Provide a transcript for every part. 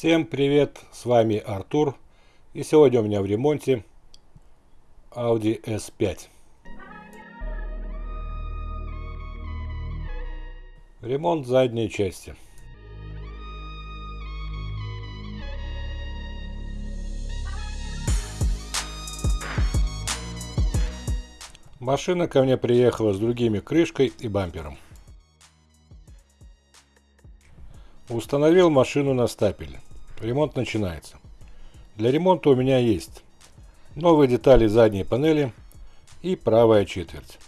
Всем привет, с вами Артур и сегодня у меня в ремонте Audi S5. Ремонт задней части. Машина ко мне приехала с другими крышкой и бампером. Установил машину на стапель. Ремонт начинается. Для ремонта у меня есть новые детали задней панели и правая четверть.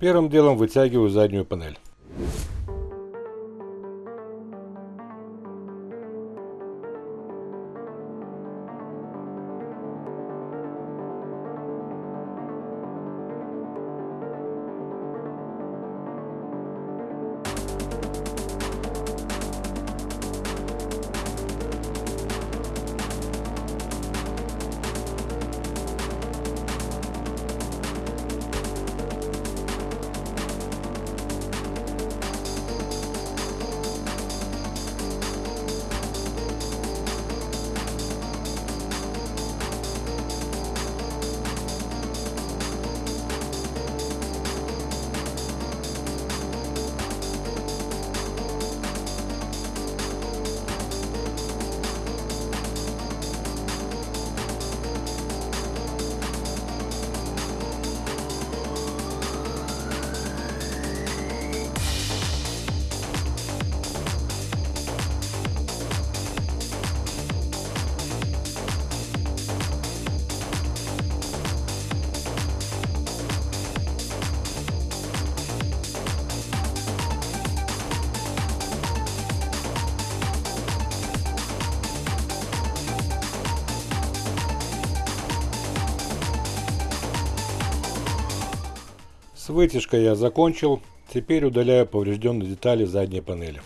Первым делом вытягиваю заднюю панель. С вытяжкой я закончил. Теперь удаляю поврежденные детали задней панели.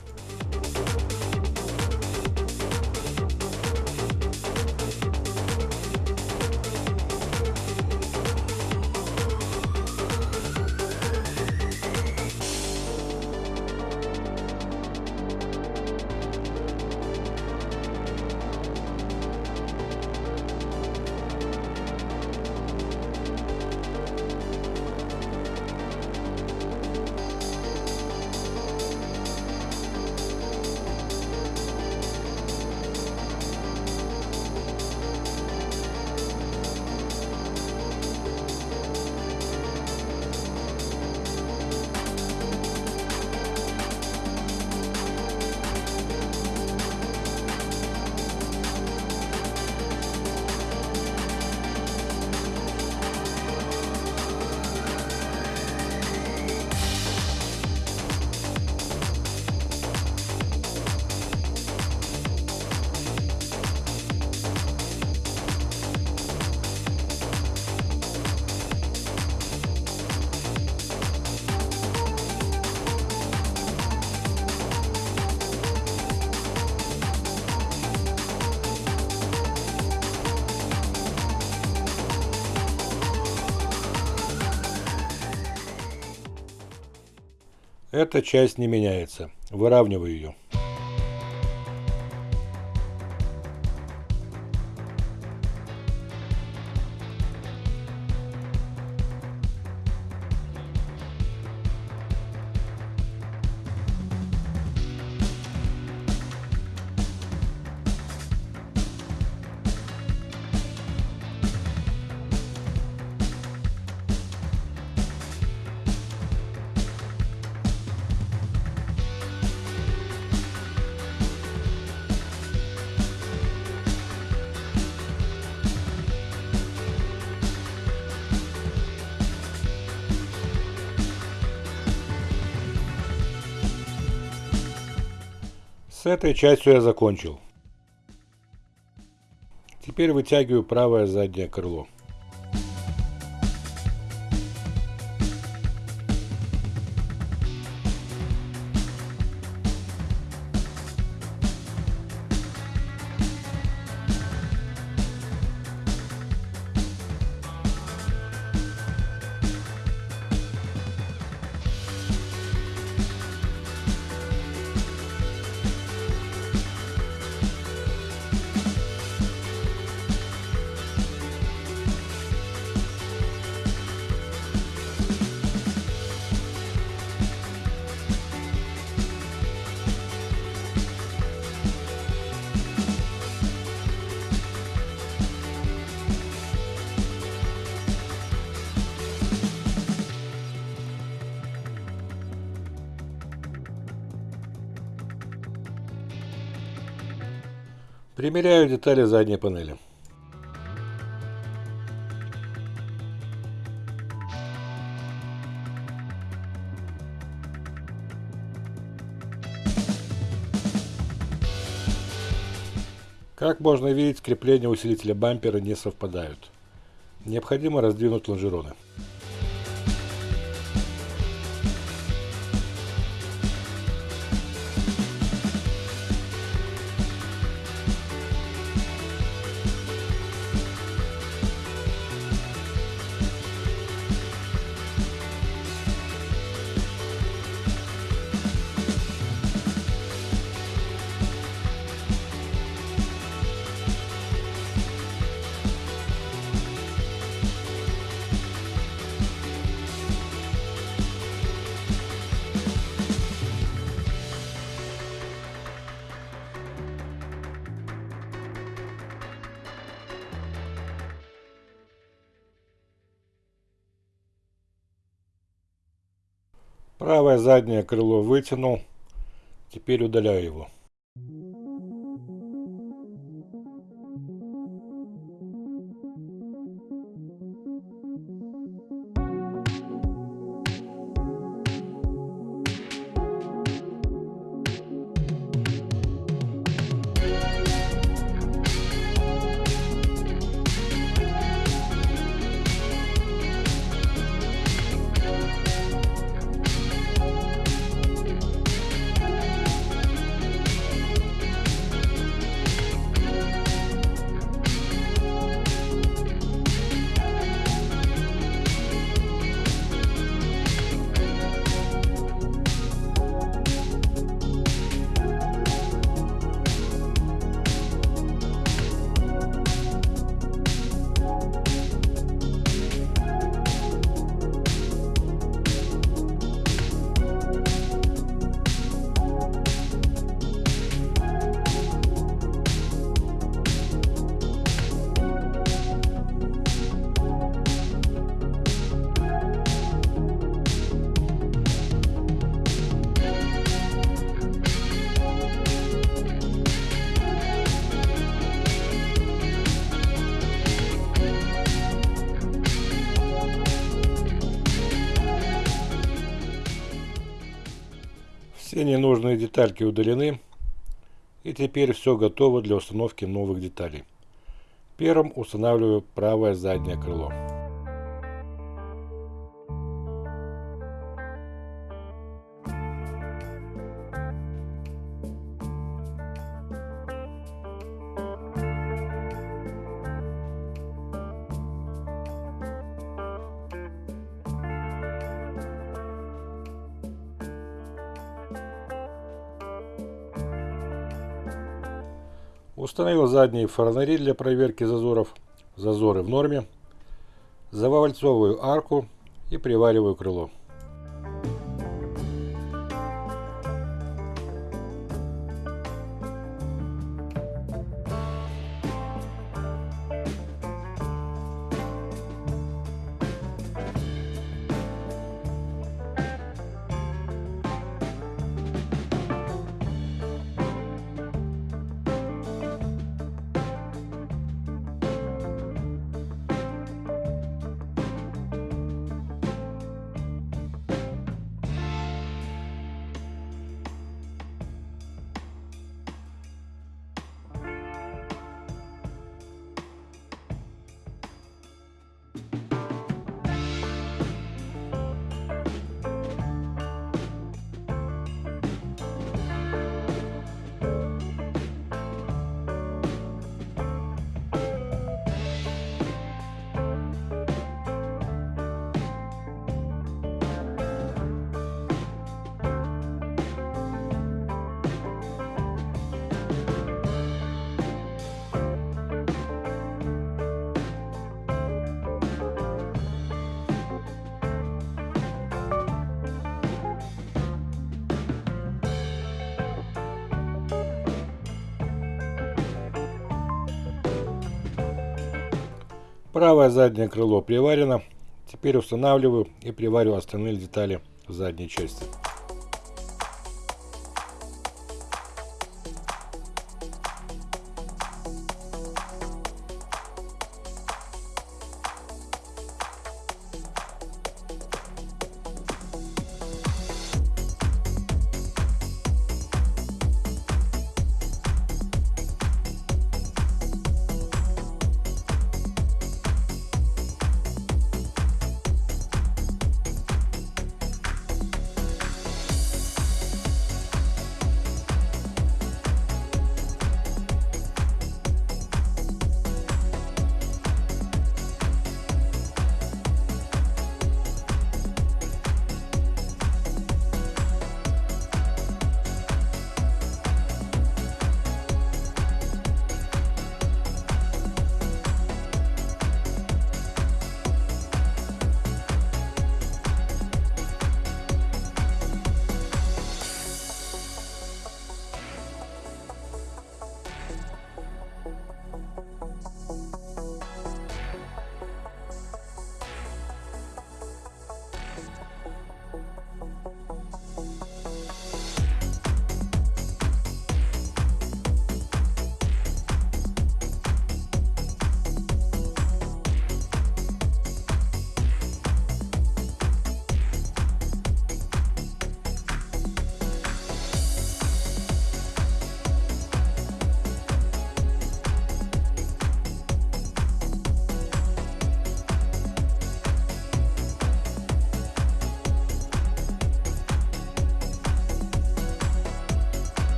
Эта часть не меняется. Выравниваю ее. С этой частью я закончил. Теперь вытягиваю правое заднее крыло. Примеряю детали задней панели. Как можно видеть, крепления усилителя бампера не совпадают. Необходимо раздвинуть лонжероны. Правое заднее крыло вытянул. Теперь удаляю его. Ненужные детальки удалены. И теперь все готово для установки новых деталей. Первым устанавливаю правое заднее крыло. Установил задние фонари для проверки зазоров. Зазоры в норме. Завальцовываю арку и привариваю крыло. Правое заднее крыло приварено. Теперь устанавливаю и привариваю остальные детали в задней части.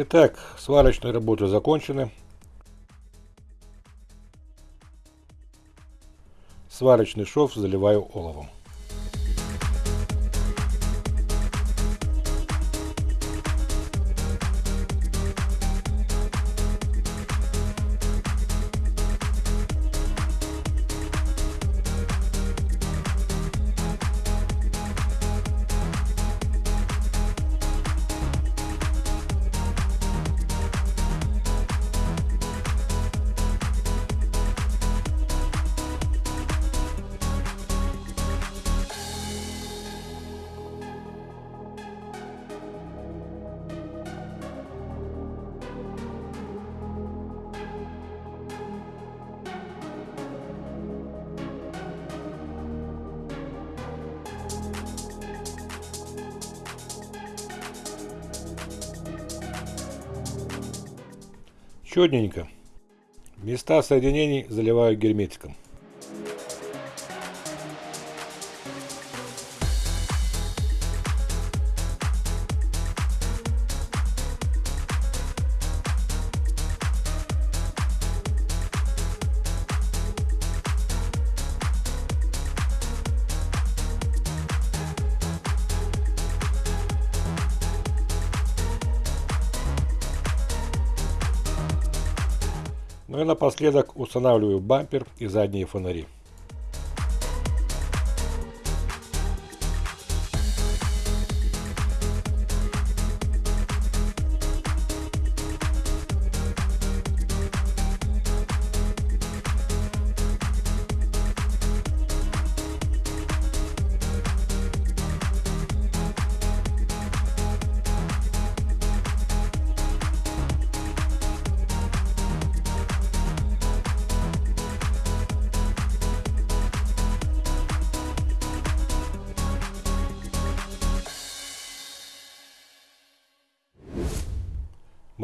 Итак, сварочные работы закончены. Сварочный шов заливаю оловом. Четненько. Места соединений заливаю герметиком. Ну и напоследок устанавливаю бампер и задние фонари.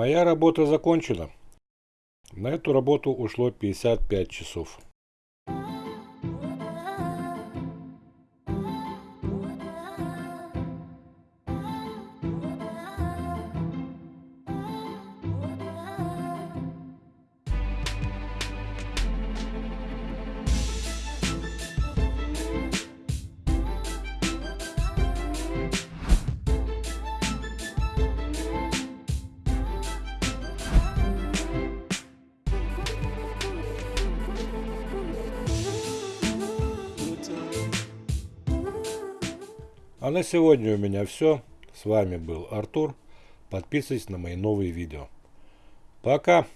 Моя работа закончена. На эту работу ушло 55 часов. А на сегодня у меня все. С вами был Артур. Подписывайтесь на мои новые видео. Пока!